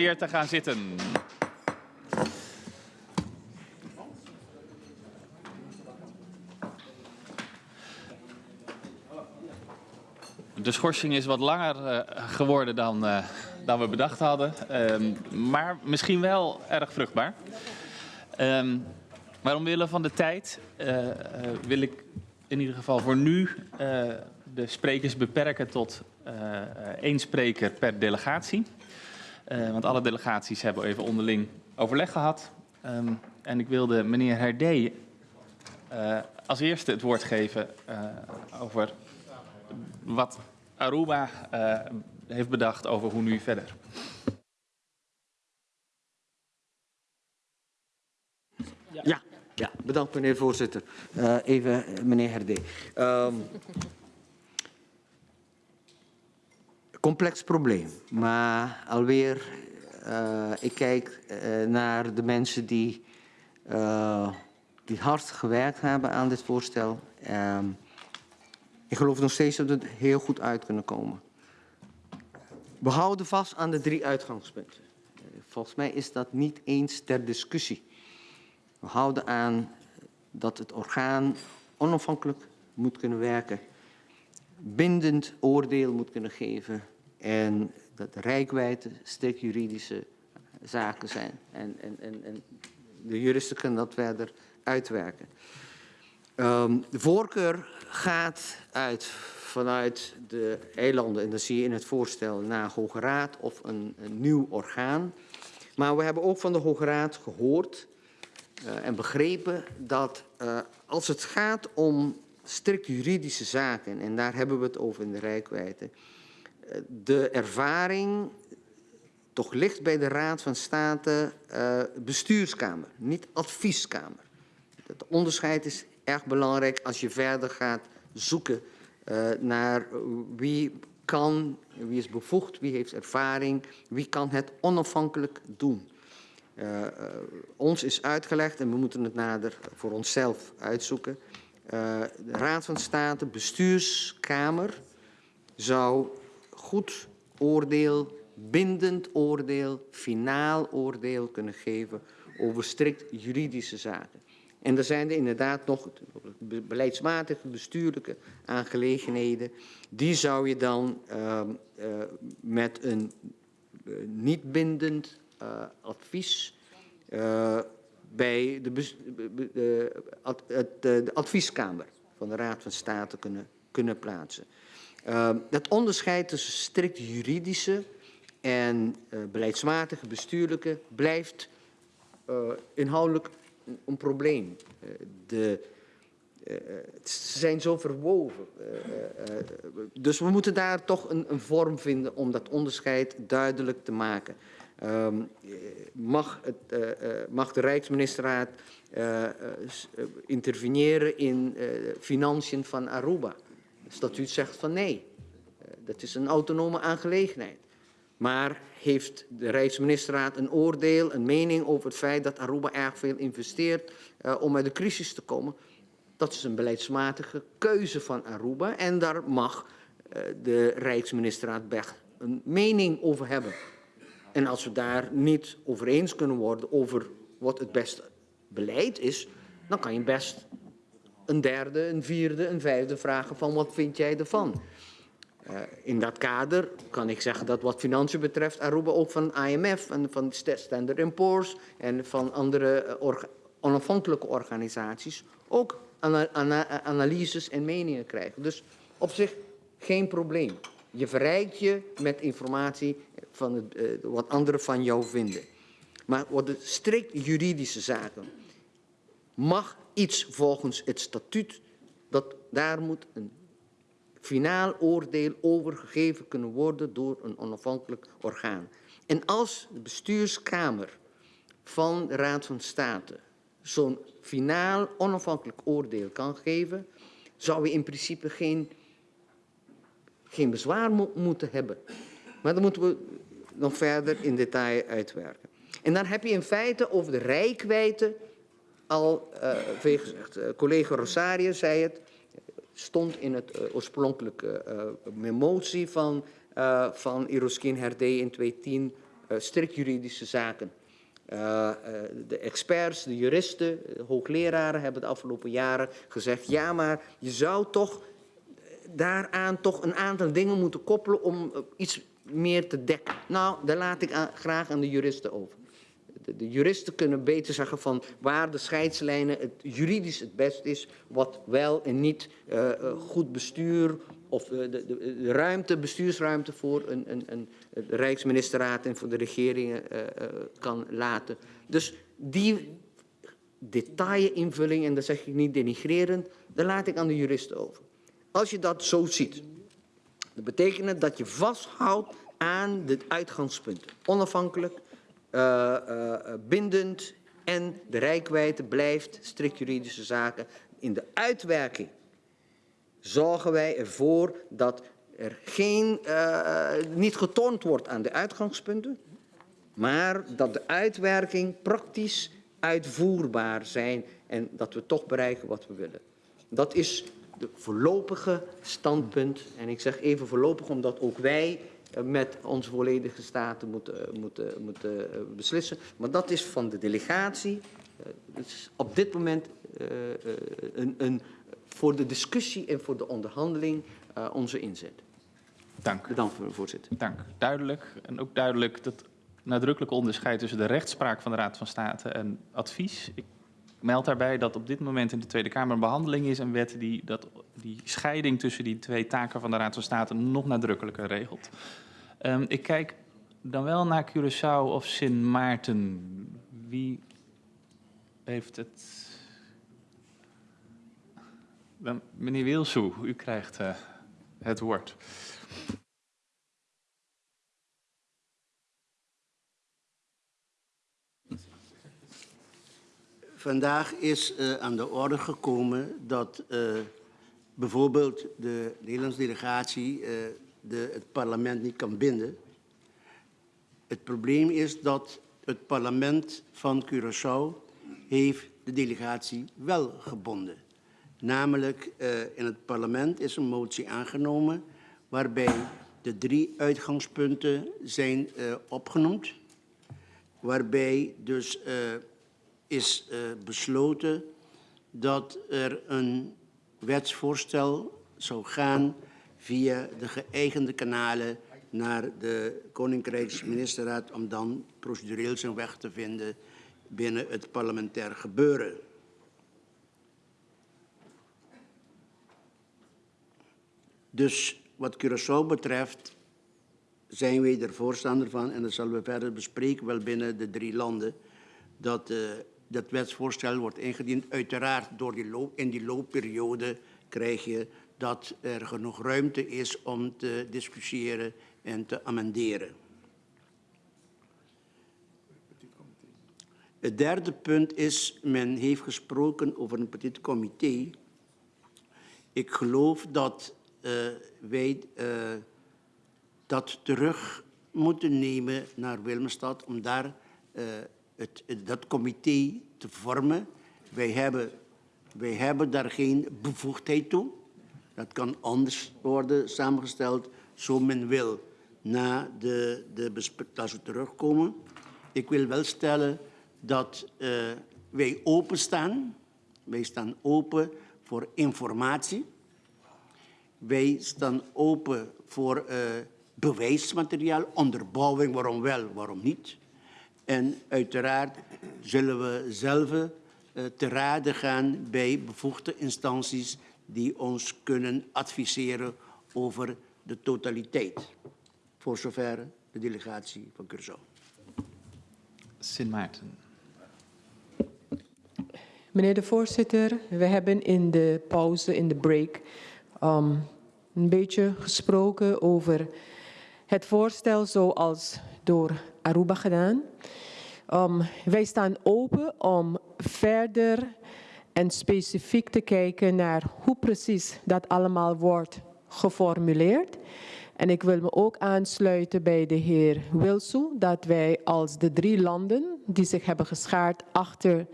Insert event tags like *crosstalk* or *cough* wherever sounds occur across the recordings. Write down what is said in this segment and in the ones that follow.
te gaan zitten. De schorsing is wat langer uh, geworden dan, uh, dan we bedacht hadden, um, maar misschien wel erg vruchtbaar. Um, maar omwille van de tijd uh, wil ik in ieder geval voor nu de sprekers beperken tot één spreker per delegatie. Want alle delegaties hebben even onderling overleg gehad. Um, en ik wilde meneer Herdé als eerste het woord geven over wat Aruba uh, heeft bedacht over hoe nu verder. Ja, ja, bedankt meneer voorzitter. Uh, even meneer Herde. Um, complex probleem, maar alweer, uh, ik kijk naar de mensen die, die hard gewerkt hebben aan dit voorstel. Um, ik geloof nog steeds dat we heel goed uit kunnen komen. We houden vast aan de drie uitgangspunten. Volgens mij is dat niet eens ter discussie. We houden aan dat het orgaan onafhankelijk moet kunnen werken, bindend oordeel moet kunnen geven en dat de rijkwijde strikt juridische zaken zijn. En, en, en, en de juristen kunnen dat verder uitwerken. Um, de voorkeur gaat uit vanuit de eilanden, en dat zie je in het voorstel, naar Hoge Raad of een, nieuw orgaan. Maar we hebben ook van de Hoge Raad gehoord uh, en begrepen dat uh, als het gaat om strikt juridische zaken, en daar hebben we het over in de rijkwijde, de ervaring toch ligt bij de Raad van State bestuurskamer, niet advieskamer. Het onderscheid is erg belangrijk als je verder gaat zoeken uh, naar wie kan, wie is bevoegd, wie heeft ervaring, wie kan het onafhankelijk doen. Uh, ons is uitgelegd en we moeten het nader voor onszelf uitzoeken. de Raad van State, bestuurskamer, zou goed oordeel, bindend oordeel, finaal oordeel kunnen geven over strikt juridische zaken. En er zijn er inderdaad nog beleidsmatige, bestuurlijke aangelegenheden. Die zou je dan uh, uh, met een uh, niet bindend uh, advies bij de, de, advieskamer van de Raad van State kunnen, kunnen plaatsen. Dat onderscheid tussen strikt juridische en beleidsmatige, bestuurlijke blijft inhoudelijk een probleem. Eh, de, ze zijn zo verwoven. Dus we moeten daar toch een, een, vorm vinden om dat onderscheid duidelijk te maken. Um, mag, het, mag, de Rijksministerraad interveneren in financiën van Aruba? Statuut zegt van nee. dat is een autonome aangelegenheid. Maar heeft de Rijksministerraad een oordeel, een mening over het feit dat Aruba erg veel investeert uh, om uit de crisis te komen? Dat is een beleidsmatige keuze van Aruba en daar mag uh, de Rijksministerraad een mening over hebben. En als we daar niet over eens kunnen worden over wat het beste beleid is, dan kan je best een derde, een vierde, een vijfde vragen van wat vind jij ervan? Uh, in dat kader kan ik zeggen dat wat financiën betreft Aruba ook van IMF en van Standard Poor's en van andere orga onafhankelijke organisaties ook ana ana analyses en meningen krijgen. Dus op zich geen probleem. Je verrijkt je met informatie van het, uh, wat anderen van jou vinden. Maar wat de strikt juridische zaken mag iets volgens het statuut, dat daar moet een finaal oordeel overgegeven kunnen worden door een onafhankelijk orgaan. En als de bestuurskamer van de Raad van State zo'n finaal onafhankelijk oordeel kan geven, zou we in principe geen, geen bezwaar mo moeten hebben. Maar dan moeten we nog verder in detail uitwerken. En dan heb je in feite over de rijkwijde al gezegd. Uh, collega Rosario zei het, stond in het uh, oorspronkelijke uh, motie van, van Iroskin Herde in 2010 eh, strikt juridische zaken. De experts, de juristen, de hoogleraren hebben de afgelopen jaren gezegd... ja, maar je zou toch daaraan toch een aantal dingen moeten koppelen om iets meer te dekken. Nou, daar laat ik graag aan de juristen over. De, juristen kunnen beter zeggen van waar de scheidslijnen het juridisch het best is, wat wel en niet uh, goed bestuur of de, de, de, ruimte, bestuursruimte voor een, een, een Rijksministerraad en voor de regeringen kan laten. Dus die detailinvulling, en dat zeg ik niet denigrerend, daar laat ik aan de juristen over. Als je dat zo ziet, dat betekent dat je vasthoudt aan de uitgangspunten. Onafhankelijk, uh, uh, bindend en de rijkwijde blijft strikt juridische zaken. In de uitwerking zorgen wij ervoor dat er geen, niet getornd wordt aan de uitgangspunten, maar dat de uitwerking praktisch uitvoerbaar zijn en dat we toch bereiken wat we willen. Dat is de voorlopige standpunt. En ik zeg even voorlopig omdat ook wij met onze volledige staten moeten, moeten, moeten beslissen. Maar dat is van de delegatie. Het is op dit moment een, een, voor de discussie en voor de onderhandeling onze inzet. Dank. Bedankt, voorzitter. Dank. Duidelijk. En ook duidelijk dat nadrukkelijke onderscheid tussen de rechtspraak van de Raad van State en advies. Ik meld daarbij dat op dit moment in de Tweede Kamer een behandeling is een wet die dat, die scheiding tussen die twee taken van de Raad van State nog nadrukkelijker regelt. Um, ik kijk dan wel naar Curaçao of Sint Maarten. Wie heeft het? Dan, meneer Wilsoe, u krijgt uh, het woord. Vandaag is uh, aan de orde gekomen dat uh, bijvoorbeeld de Nederlandse delegatie uh, de, het parlement niet kan binden. Het probleem is dat het parlement van Curaçao heeft de delegatie wel gebonden. Namelijk in het parlement is een motie aangenomen waarbij de drie uitgangspunten zijn opgenoemd. Waarbij dus is uh, besloten dat er een wetsvoorstel zou gaan via de geëigende kanalen naar de Koninkrijksministerraad om dan procedureel zijn weg te vinden binnen het parlementair gebeuren. Dus wat Curaçao betreft zijn wij er voorstander van en dat zullen we verder bespreken wel binnen de drie landen dat uh, dat wetsvoorstel wordt ingediend. Uiteraard door die loop, in die loopperiode krijg je dat er genoeg ruimte is om te discussiëren en te amenderen. Het derde punt is, men heeft gesproken over een petit comité. Ik geloof dat uh, wij uh, dat terug moeten nemen naar Willemstad om daar het, het, dat comité te vormen. Wij hebben, wij hebben daar geen bevoegdheid toe. Dat kan anders worden samengesteld, zo men wil, na de, de als we terugkomen. Ik wil wel stellen dat uh, wij openstaan. Wij staan open voor informatie. Wij staan open voor uh, bewijsmateriaal, onderbouwing, waarom wel, waarom niet. En uiteraard zullen we zelf uh, te raden gaan bij bevoegde instanties die ons kunnen adviseren over de totaliteit. Voor zover de delegatie van Curaçao. Sint Maarten. Meneer de voorzitter, we hebben in de pauze, in de break, um, een beetje gesproken over het voorstel zoals door Aruba gedaan. Um, wij staan open om verder en specifiek te kijken naar hoe precies dat allemaal wordt geformuleerd. En ik wil me ook aansluiten bij de heer Wilson dat wij als de drie landen die zich hebben geschaard achter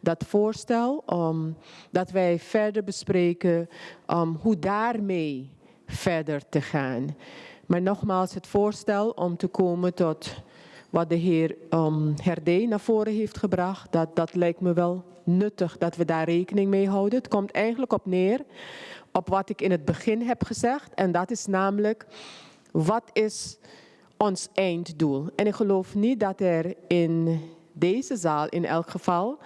dat voorstel, um, dat wij verder bespreken um, hoe daarmee verder te gaan. Maar nogmaals, het voorstel om te komen tot wat de heer um, naar voren heeft gebracht, dat, dat lijkt me wel nuttig dat we daar rekening mee houden. Het komt eigenlijk op neer op wat ik in het begin heb gezegd. En dat is namelijk, wat is ons einddoel? En ik geloof niet dat er in deze zaal in elk geval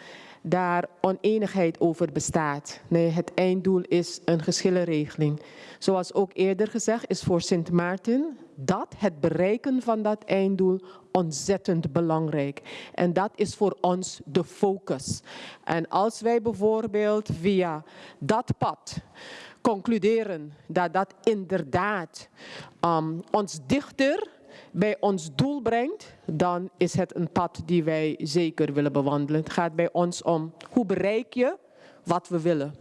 daar oneenigheid over bestaat. Nee, het einddoel is een geschillenregeling. Zoals ook eerder gezegd is voor Sint Maarten dat het bereiken van dat einddoel ontzettend belangrijk. En dat is voor ons de focus. En als wij bijvoorbeeld via dat pad concluderen dat dat inderdaad um, ons dichter bij ons doel brengt, dan is het een pad die wij zeker willen bewandelen. Het gaat bij ons om hoe bereik je wat we willen.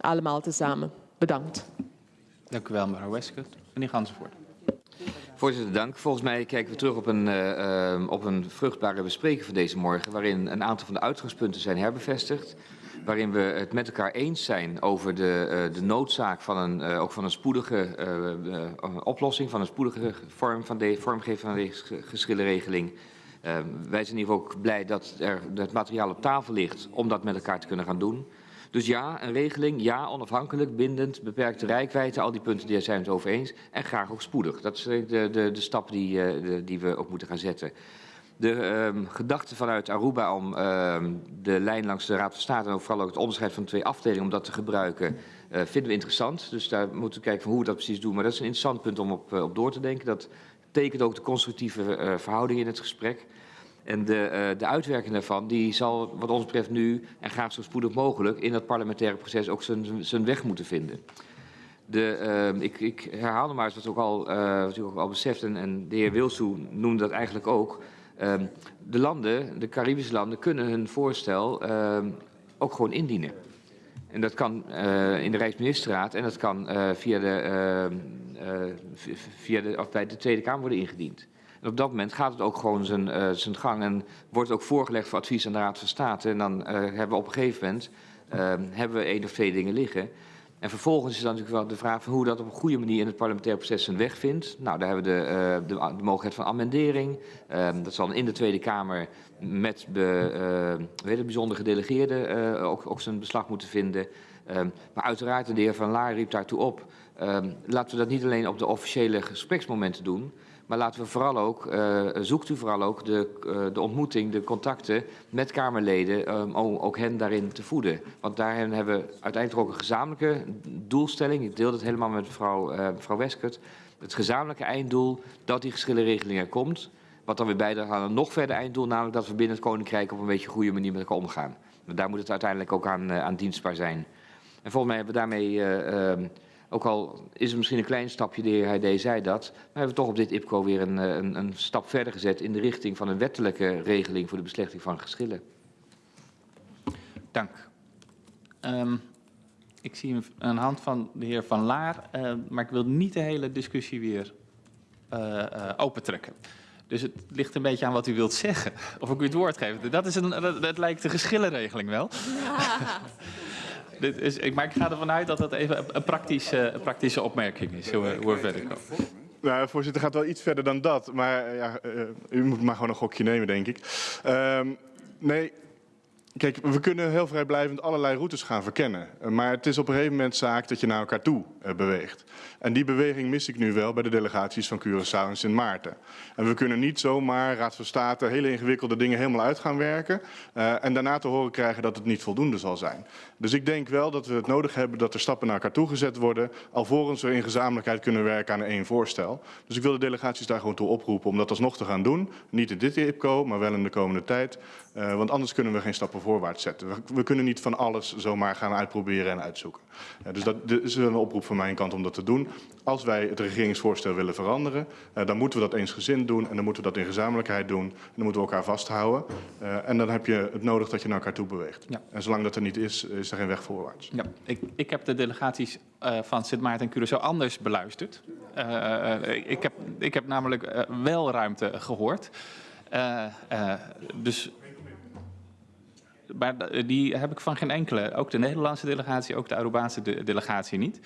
Allemaal tezamen. Bedankt. Dank u wel, mevrouw Westcott. Meneer Gansenvoort. Voorzitter, dank. Volgens mij kijken we terug op een, uh, uh, op een vruchtbare bespreking van deze morgen, waarin een aantal van de uitgangspunten zijn herbevestigd waarin we het met elkaar eens zijn over de, uh, de noodzaak van een, uh, ook van een spoedige uh, oplossing, van een spoedige vorm van de, vormgeving van deze geschillenregeling. wij zijn hier ook blij dat er het materiaal op tafel ligt om dat met elkaar te kunnen gaan doen. Dus ja, een regeling, ja, onafhankelijk, bindend, beperkte rijkwijde, al die punten die zijn we het over eens. En graag ook spoedig. Dat zijn de, de, de stappen die, de, die we ook moeten gaan zetten. De um, gedachte vanuit Aruba om um, de lijn langs de Raad van State en ook vooral ook het onderscheid van twee afdelingen om dat te gebruiken, uh, vinden we interessant. Dus daar moeten we kijken van hoe we dat precies doen. Maar dat is een interessant punt om op, uh, op door te denken. Dat tekent ook de constructieve uh, verhouding in het gesprek. En de, de uitwerking daarvan die zal wat ons betreft nu en graag zo spoedig mogelijk in dat parlementaire proces ook zijn weg moeten vinden. De, ik, ik herhaal maar eens wat, ook al, wat u ook al beseft en, en de heer Wilsoe noemde dat eigenlijk ook. Um, de landen, de Caribische landen, kunnen hun voorstel um, ook gewoon indienen. En dat kan uh, in de Rijksministerraad en dat kan uh, via, de, uh, via de, bij de Tweede Kamer worden ingediend. En op dat moment gaat het ook gewoon zijn, zijn gang en wordt ook voorgelegd voor advies aan de Raad van State. En dan hebben we op een gegeven moment hebben we één of twee dingen liggen. En vervolgens is dan natuurlijk wel de vraag van hoe dat op een goede manier in het parlementair proces zijn weg vindt. Nou, daar hebben we de, uh, de, de mogelijkheid van amendering. Uh, dat zal in de Tweede Kamer met be, uh, weet het, bijzonder gedelegeerde uh, ook, ook zijn beslag moeten vinden. Um, maar uiteraard, de heer Van Laar riep daartoe op. Um, laten we dat niet alleen op de officiële gespreksmomenten doen. Maar laten we vooral ook, uh, zoekt u vooral ook de, uh, de ontmoeting, de contacten met Kamerleden, um, om ook hen daarin te voeden. Want daarin hebben we uiteindelijk ook een gezamenlijke doelstelling. Ik deel het helemaal met mevrouw, uh, mevrouw Weskert. Het gezamenlijke einddoel dat die geschillenregeling er komt. Wat dan weer bijdraagt aan een nog verder einddoel, namelijk dat we binnen het Koninkrijk op een beetje goede manier met elkaar omgaan. Daar moet het uiteindelijk ook aan, aan dienstbaar zijn. En volgens mij hebben we daarmee ook al is het misschien een klein stapje, de heer Heide zei dat, maar hebben we toch op dit IPCO weer een, een, een, stap verder gezet in de richting van een wettelijke regeling voor de beslechting van geschillen. Dank. Um, ik zie een hand van de heer Van Laar, uh, maar ik wil niet de hele discussie weer uh, uh, opentrekken. Dus het ligt een beetje aan wat u wilt zeggen, *laughs* of ik u het woord geef. Dat, is een, dat, dat lijkt de geschillenregeling wel. Ja. *laughs* *laughs* Dit is, maar ik ga ervan uit dat dat even een praktische, praktische opmerking is, hoe, we verder komen. Nou, voorzitter gaat wel iets verder dan dat. Maar ja, uh, u moet maar gewoon een gokje nemen, denk ik. Uh, nee, Kijk, we kunnen heel vrijblijvend allerlei routes gaan verkennen. Maar het is op een gegeven moment zaak dat je naar elkaar toe uh, beweegt. En die beweging mis ik nu wel bij de delegaties van Curaçao en Sint Maarten. En we kunnen niet zomaar, Raad van State, hele ingewikkelde dingen helemaal uit gaan werken. Uh, en daarna te horen krijgen dat het niet voldoende zal zijn. Dus ik denk wel dat we het nodig hebben dat er stappen naar elkaar toe gezet worden. Alvorens we in gezamenlijkheid kunnen werken aan één voorstel. Dus ik wil de delegaties daar gewoon toe oproepen om dat alsnog te gaan doen. Niet in dit IPCO, maar wel in de komende tijd. Uh, want anders kunnen we geen stappen voorwaarts zetten. We, we, kunnen niet van alles zomaar gaan uitproberen en uitzoeken. Dus dat is een oproep van mijn kant om dat te doen. Als wij het regeringsvoorstel willen veranderen, uh, dan moeten we dat eensgezind doen en dan moeten we dat in gezamenlijkheid doen. En dan moeten we elkaar vasthouden. en dan heb je het nodig dat je naar elkaar toe beweegt. Ja. En zolang dat er niet is, is er geen weg voorwaarts. Ja, ik, ik heb de delegaties van Sint Maarten en Curaçao anders beluisterd. ik, heb, ik heb namelijk wel ruimte gehoord. dus maar die heb ik van geen enkele. Ook de Nederlandse delegatie, ook de Arubaanse de- delegatie niet.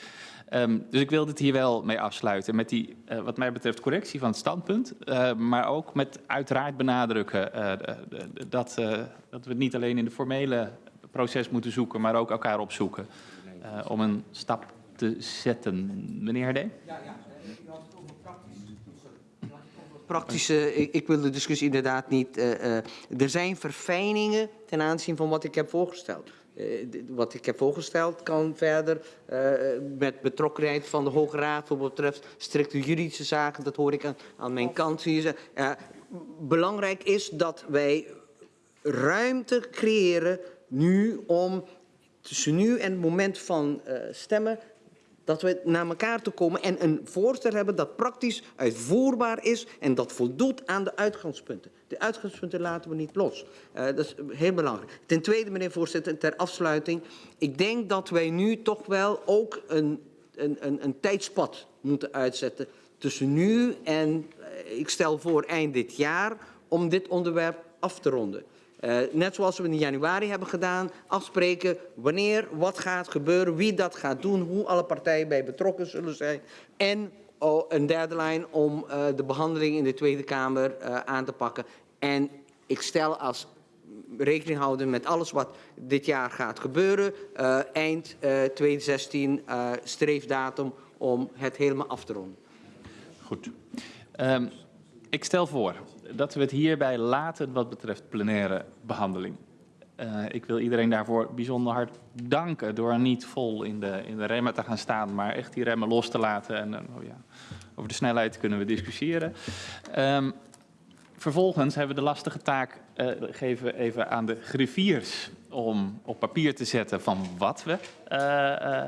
Ehm, dus ik wil dit hier wel mee afsluiten. Met die, eh, wat mij betreft, correctie van het standpunt. eh, maar ook met uiteraard benadrukken eh, de- de- de- dat, eh, dat we het niet alleen in de formele proces moeten zoeken, maar ook elkaar opzoeken. eh, om een stap te zetten. Meneer Herdee? Praktische, ik, ik wil de discussie inderdaad niet. eh, eh, er zijn verfijningen ten aanzien van wat ik heb voorgesteld. D- wat ik heb voorgesteld kan verder eh, met betrokkenheid van de Hoge Raad voor wat betreft strikte juridische zaken. Dat hoor ik aan, aan mijn kant. Eh, belangrijk is dat wij ruimte creëren nu om tussen nu en het moment van stemmen dat we naar elkaar toe komen en een voorstel hebben dat praktisch uitvoerbaar is en dat voldoet aan de uitgangspunten. De uitgangspunten laten we niet los. Eh, dat is heel belangrijk. Ten tweede, meneer voorzitter, ter afsluiting. Ik denk dat wij nu toch wel ook een, een, een, een tijdspad moeten uitzetten tussen nu en, eh, ik stel voor, eind dit jaar, om dit onderwerp af te ronden. Eh, net zoals we in januari hebben gedaan, afspreken wanneer, wat gaat gebeuren, wie dat gaat doen, hoe alle partijen bij betrokken zullen zijn. En oh, een derde lijn om eh, de behandeling in de Tweede Kamer eh, aan te pakken. En ik stel als rekening houden met alles wat dit jaar gaat gebeuren, eind eh 2016 eh, streefdatum om het helemaal af te ronden. Goed. Ehm, ik stel voor dat we het hierbij laten wat betreft plenaire behandeling. Eh, ik wil iedereen daarvoor bijzonder hard danken door niet vol in de, in de remmen te gaan staan, maar echt die remmen los te laten. En eh, oh ja, over de snelheid kunnen we discussiëren. Ehm, vervolgens hebben we de lastige taak eh, geven even aan de griffiers om op papier te zetten van wat we. eh,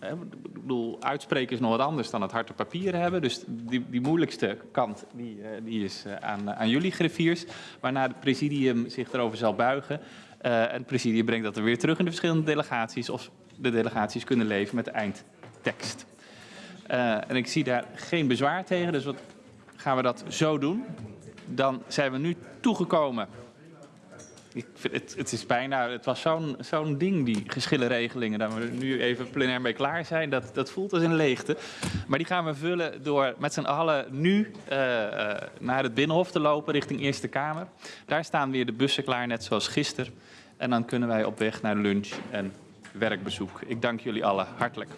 eh, ik bedoel, uitspreken is nog wat anders dan het harte papier hebben. Dus die, die moeilijkste kant die, die is aan, aan jullie griffiers. Waarna het presidium zich erover zal buigen. En het presidium brengt dat er weer terug in de verschillende delegaties. Of de delegaties kunnen leven met de eindtekst. En ik zie daar geen bezwaar tegen, dus wat gaan we dat zo doen. Dan zijn we nu toegekomen. Ik het, het is bijna, het was zo'n zo'n ding, die geschillenregelingen, dat we nu even plenair mee klaar zijn. Dat, dat voelt als een leegte. Maar die gaan we vullen door met z'n allen nu eh, eh, naar het Binnenhof te lopen richting Eerste Kamer. Daar staan weer de bussen klaar, net zoals gisteren. En dan kunnen wij op weg naar lunch en werkbezoek. Ik dank jullie allen hartelijk.